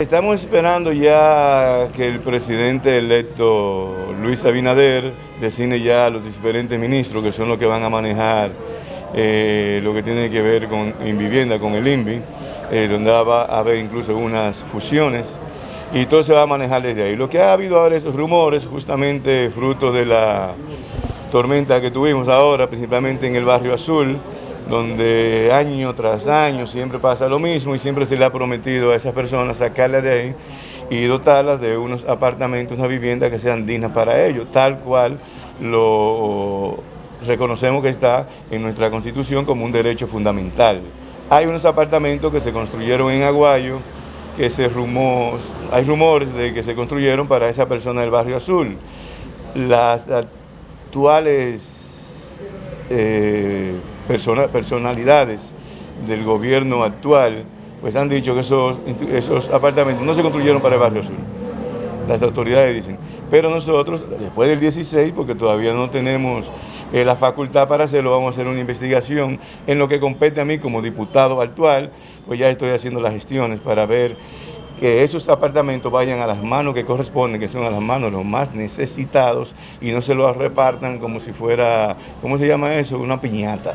Estamos esperando ya que el presidente electo Luis Abinader designe ya a los diferentes ministros que son los que van a manejar eh, lo que tiene que ver con vivienda, con el INVI, eh, donde va a haber incluso unas fusiones y todo se va a manejar desde ahí. Lo que ha habido ahora esos rumores, justamente fruto de la tormenta que tuvimos ahora, principalmente en el barrio Azul, donde año tras año siempre pasa lo mismo y siempre se le ha prometido a esas personas sacarlas de ahí y dotarlas de unos apartamentos, una vivienda que sean dignas para ellos, tal cual lo reconocemos que está en nuestra Constitución como un derecho fundamental. Hay unos apartamentos que se construyeron en Aguayo, que se rumó, hay rumores de que se construyeron para esa persona del barrio azul. Las actuales eh, personalidades del gobierno actual pues han dicho que esos, esos apartamentos no se construyeron para el barrio azul. Las autoridades dicen. Pero nosotros, después del 16, porque todavía no tenemos eh, la facultad para hacerlo, vamos a hacer una investigación en lo que compete a mí como diputado actual, pues ya estoy haciendo las gestiones para ver que esos apartamentos vayan a las manos que corresponden, que son a las manos los más necesitados y no se los repartan como si fuera, ¿cómo se llama eso? Una piñata.